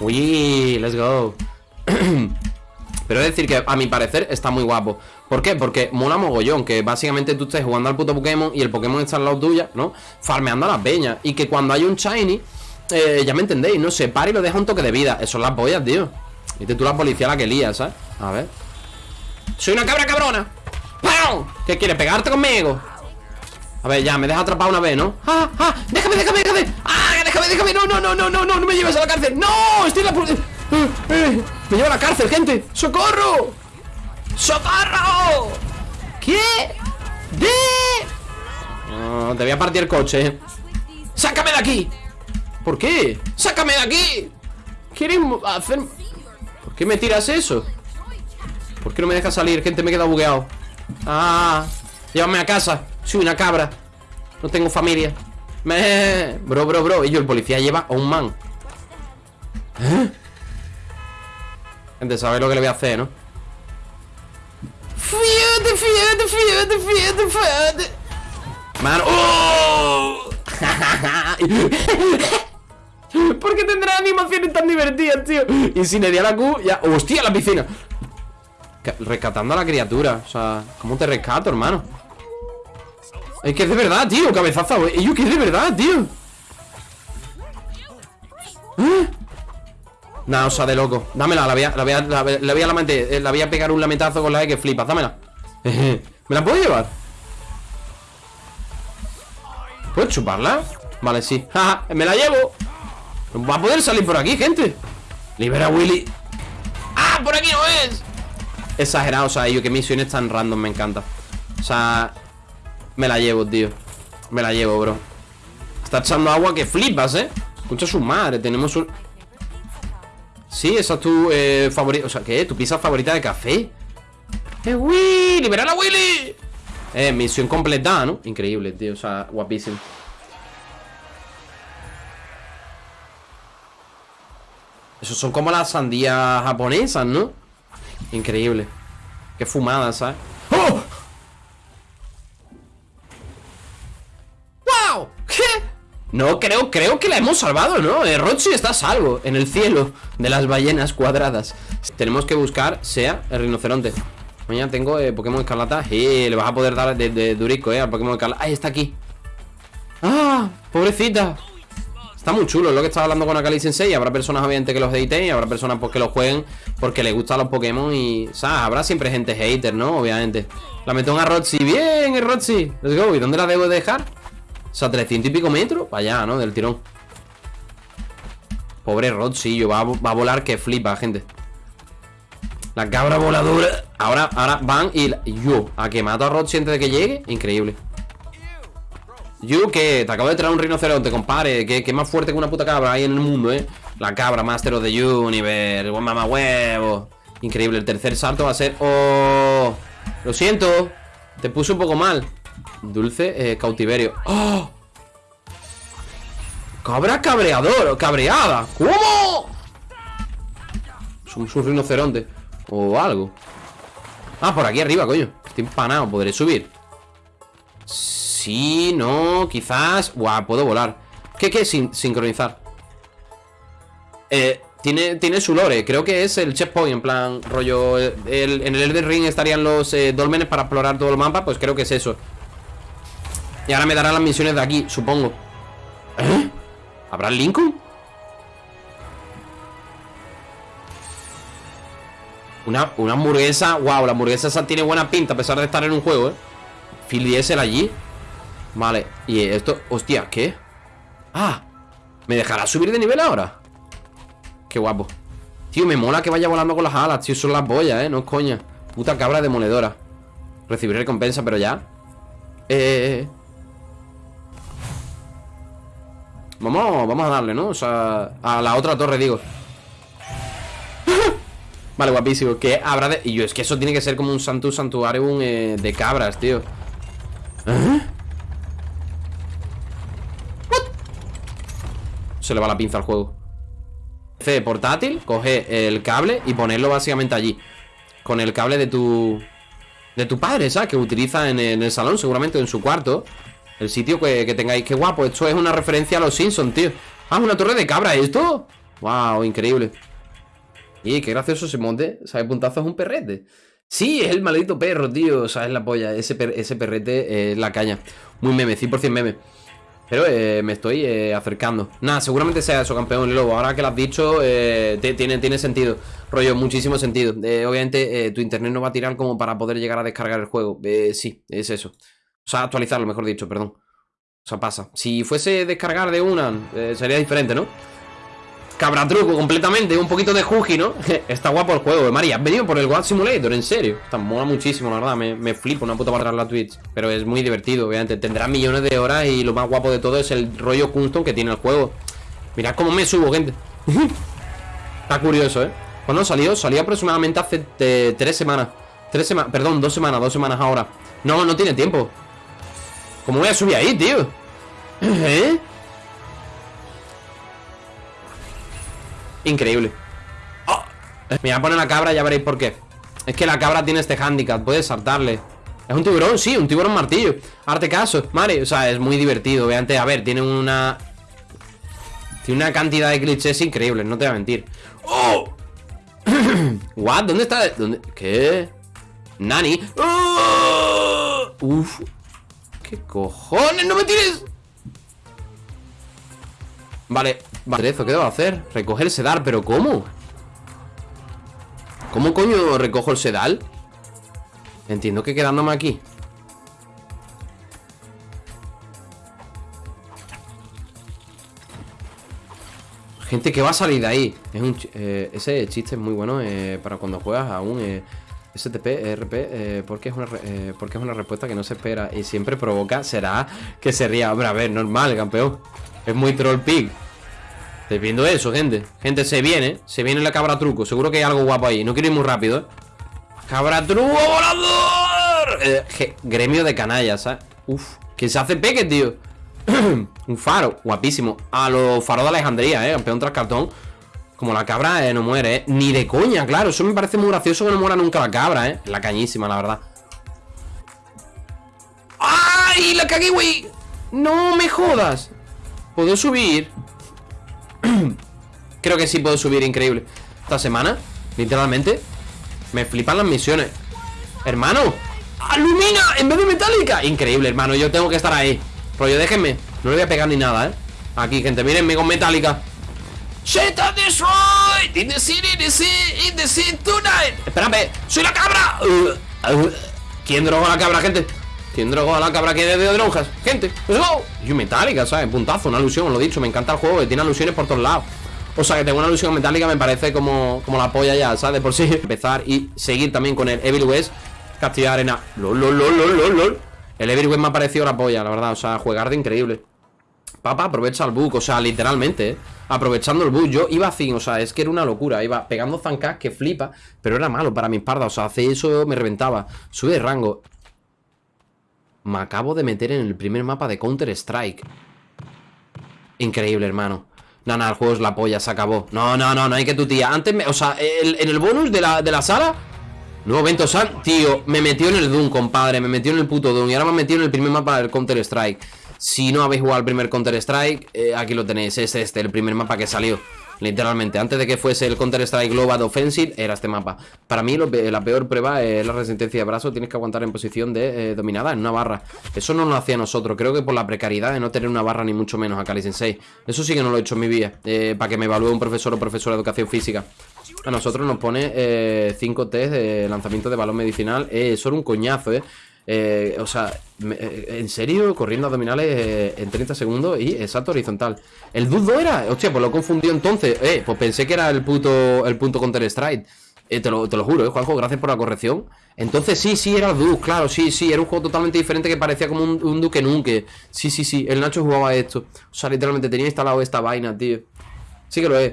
Uy, let's go Pero es decir que a mi parecer está muy guapo ¿Por qué? Porque mola mogollón Que básicamente tú estés jugando al puto Pokémon Y el Pokémon está al lado tuya, ¿no? Farmeando a las peñas Y que cuando hay un Shiny eh, Ya me entendéis, no se para y lo deja un toque de vida Eso es la polla, tío Y tú la policía la que lía, ¿sabes? A ver Soy una cabra cabrona ¡Pau! ¿Qué quieres? ¿Pegarte conmigo? A ver, ya, me deja atrapado una vez, ¿no? ¡Ah, ah! ¡Déjame, déjame, déjame! ¡Ah, déjame, déjame! ¡No, no, no, no, no, no! ¡No me lleves a la cárcel! ¡No! ¡Estoy en la... Eh, eh, ¡Me lleva a la cárcel, gente! ¡Socorro! ¡Socorro! ¿Qué? ¿De? No, te voy a partir el coche ¡Sácame de aquí! ¿Por qué? ¡Sácame de aquí! ¿Quieres hacer...? ¿Por qué me tiras eso? ¿Por qué no me dejas salir? Gente, me he quedado bugueado Ah, llévame a casa soy una cabra No tengo familia me... Bro, bro, bro Y yo, el policía lleva a un man ¿Eh? Gente, sabéis lo que le voy a hacer, ¿no? Fíjate, fíjate, fíjate, fíjate, fíjate Mano ¡Oh! ¿Por qué tendrá animaciones tan divertidas, tío? Y sin a la Q, ya... ¡Hostia, la piscina! Rescatando a la criatura O sea, ¿cómo te rescato, hermano? Es que es de verdad, tío, cabezazo Es que es de verdad, tío. ¿Eh? Nah, o sea, de loco. Dámela, la voy a, la voy a, la, voy a, eh, la voy a pegar un lamentazo con la E que flipas Dámela. ¿Me la puedo llevar? ¿Puedo chuparla? Vale, sí. Me la llevo. Va a poder salir por aquí, gente. Libera a Willy. ¡Ah! Por aquí no es Exagerado, o sea, yo que misiones tan random me encanta. O sea, me la llevo, tío Me la llevo, bro Está echando agua que flipas, ¿eh? Escucha su madre, tenemos un... Sí, esa es tu eh, favorita O sea, ¿qué? ¿Tu pizza favorita de café? ¡Eh, Willy! ¡Liberar a Willy! Eh, misión completada, ¿no? Increíble, tío, o sea, guapísimo Esos son como las sandías japonesas, ¿no? Increíble Qué fumada, ¿sabes? ¡Oh! No, creo, creo que la hemos salvado, ¿no? Eh, Roxy está salvo en el cielo de las ballenas cuadradas Tenemos que buscar, sea el rinoceronte Mañana tengo eh, Pokémon Escarlata Y le vas a poder dar de, durico, eh, al Pokémon Escarlata Ahí está aquí ¡Ah! ¡Pobrecita! Está muy chulo, lo que estaba hablando con Akali Sensei Habrá personas obviamente que los editen Y habrá personas pues, que los jueguen porque les gustan los Pokémon Y, ¿sabes? Habrá siempre gente hater, ¿no? Obviamente La meto en a Roxy ¡Bien, Roxy! Let's go ¿Y dónde la debo dejar? O sea, 300 y pico metros Para allá, ¿no? Del tirón. Pobre Rodsillo va, va a volar que flipa, gente. La cabra voladora. Ahora, ahora van y, yo A que mato a Rodsi antes de que llegue Increíble. Yo, que te acabo de traer un rinoceronte, compadre que, que más fuerte que una puta cabra ahí en el mundo, eh La cabra, Master of the Universe Buen mamá huevo. Increíble, el tercer salto va a ser ¡Oh! Lo siento Te puse un poco mal Dulce eh, cautiverio. ¡Oh! Cabra cabreador Cabreada ¿Cómo? Es un, rinoceronte. O algo. Ah, por aquí arriba, coño. Estoy empanado, ¿podré subir? Sí, no, quizás. Guau, puedo volar. ¿Qué, qué? Sin, sincronizar. Eh, tiene, tiene su lore. Creo que es el checkpoint, en plan Rollo, en el Elden Ring estarían los eh, dolmenes Para explorar todo el mapa, pues creo que es eso y ahora me dará las misiones de aquí, supongo. ¿Eh? ¿Habrá Lincoln? Una, una hamburguesa Wow, la hamburguesa esa tiene buena pinta A pesar de estar en un juego, eh Phil Diesel allí. Vale, y esto, hostia, ¿qué? Ah, ¿me dejará subir de nivel ahora? Qué guapo. Tío, me mola que vaya volando con las alas, tío Son las boyas, eh, no es coña. Puta cabra demoledora. Recibir recompensa, pero ya. Eh, eh, eh Vamos, vamos a darle, ¿no? O sea, a la otra torre, digo Vale, guapísimo ¿Qué habrá de...? Y yo, es que eso tiene que ser como un santu santuario eh, de cabras, tío ¿Eh? Se le va la pinza al juego C portátil, coge el cable y ponerlo básicamente allí Con el cable de tu... De tu padre, ¿sabes? Que utiliza en el salón, seguramente en su cuarto el sitio que, tengáis. Qué guapo. Esto es una referencia a los Simpsons, tío. Ah, una torre de cabra, ¿esto? Wow, increíble. Y qué gracioso ese monte. ¿Sabes? Puntazo es un perrete. Sí, es el maldito perro, tío. O sea, es la polla. Ese, ese perrete es la caña. Muy meme, 100% meme. Pero eh, me estoy eh, acercando Nada, seguramente sea eso, campeón Lobo Ahora que lo has dicho, eh, tiene, tiene sentido Rollo, muchísimo sentido Obviamente tu internet no va a tirar como para poder llegar a descargar el juego Sí, es eso O sea, actualizarlo, mejor dicho, perdón O sea, pasa Si fuese descargar de una, sería diferente, ¿no? Cabratruco completamente, un poquito de Juji, ¿no? Está guapo el juego, María. Has venido por el God Simulator, en serio. Está mola muchísimo, la verdad. Me, me flipo una puta para la Twitch. Pero es muy divertido, obviamente. Tendrá millones de horas y lo más guapo de todo es el rollo custom que tiene el juego. Mirad cómo me subo, gente. Está curioso, ¿eh? ¿Cuándo salió? Salió aproximadamente hace eh, tres semanas. Tres semanas, perdón, dos semanas, dos semanas ahora. No, no tiene tiempo. ¿Cómo voy a subir ahí, tío? ¿Eh? Increíble oh. Me voy a poner la cabra, ya veréis por qué Es que la cabra tiene este handicap, puedes saltarle ¿Es un tiburón? Sí, un tiburón martillo Arte caso, Mare, o sea, es muy divertido Veante, a ver, tiene una... Tiene una cantidad de clichés increíbles, no te voy a mentir ¡Oh! ¿What? ¿Dónde está? ¿Dónde? ¿Qué? ¿Nani? ¡Oh! Uf ¿Qué cojones? ¡No me tires! Vale, vale, ¿qué debo hacer? Recoger el sedal, ¿pero cómo? ¿Cómo coño recojo el sedal? Entiendo que quedándome aquí Gente que va a salir de ahí eh, Ese chiste es muy bueno eh, Para cuando juegas a un eh, STP, RP porque, es una, porque es una respuesta que no se espera Y siempre provoca, será que se ría Hombre, a ver, normal, campeón es muy troll pig. Estoy viendo eso, gente. Gente, se viene. Se viene la cabra truco. Seguro que hay algo guapo ahí. No quiero ir muy rápido, ¿eh? ¡Cabra truco volador! Eh, gremio de canallas, ¿sabes? Uf. Que se hace peque, tío. Un faro. Guapísimo. A los faros de Alejandría, ¿eh? Campeón tras cartón. Como la cabra eh, no muere, ¿eh? Ni de coña, claro. Eso me parece muy gracioso que no muera nunca la cabra, ¿eh? La cañísima, la verdad. ¡Ay! ¡La cagué, güey! ¡No me jodas! ¿Puedo subir? Creo que sí puedo subir, increíble Esta semana, literalmente Me flipan las misiones Hermano, alumina en vez de metálica Increíble, hermano, yo tengo que estar ahí Rollo, déjenme, no le voy a pegar ni nada, ¿eh? Aquí, gente, mírenme con metálica Sheta destroyed in the city, in the sea, in the sea tonight Espérame, soy la cabra. Uh, uh, ¿Quién drogó la cabra, gente? ¿Quién drogó a la cabra que de lonjas? Gente, let's go Y metálica, ¿sabes? Puntazo, una alusión, os lo dicho Me encanta el juego, que tiene alusiones por todos lados. O sea, que tengo una alusión metálica me parece como, como la polla ya, ¿sabes? De por sí. Empezar y seguir también con el Evil West Castillo arena. Lol, lol, lol, lol, lol, El Evil West me ha parecido la polla, la verdad. O sea, jugar de increíble Papá, aprovecha el bug, o sea, literalmente, ¿eh? Aprovechando el bug, yo iba así, o sea, es que era una locura Iba pegando zancas que flipa Pero era malo para mi espalda, o sea, hace eso me reventaba. Sube de rango. Me acabo de meter en el primer mapa de Counter-Strike. Increíble, hermano. No, no, el juego es la polla, se acabó. No, no, no, no hay que tu tía. Antes, me, o sea, en el bonus de la, de la sala Nuevo evento San Tío, me metió en el Doom, compadre Me metió en el puto Doom Y ahora me metido en el primer mapa del Counter-Strike Si no habéis jugado al primer Counter-Strike eh, Aquí lo tenéis, es este, el primer mapa que salió Literalmente, antes de que fuese el Counter-Strike Global Offensive Era este mapa. Para mí la peor prueba es la resistencia de brazo. Tienes que aguantar en posición de eh, dominada en una barra. Eso no lo hacía nosotros. Creo que por la precariedad de no tener una barra ni mucho menos a Kali Sensei. Eso sí que no lo he hecho en mi vida eh, Para que me evalúe un profesor o profesora de educación física. A nosotros nos pone 5 eh, test de lanzamiento de balón medicinal. Eh, un coñazo, eh eh, o sea, eh, en serio, corriendo abdominales eh, en 30 segundos y exacto horizontal. ¿El dudo era? Hostia, pues lo confundió entonces. Eh, pues pensé que era el puto el punto Counter Strike. Te, lo, te lo juro, eh, Juanjo, gracias por la corrección. Entonces sí, sí, era Duke, claro, sí, sí, era un juego totalmente diferente que parecía como un, un Duke Nunca. Sí, sí, sí, el Nacho jugaba esto. O sea, literalmente tenía instalado esta vaina, tío. Sí que lo es.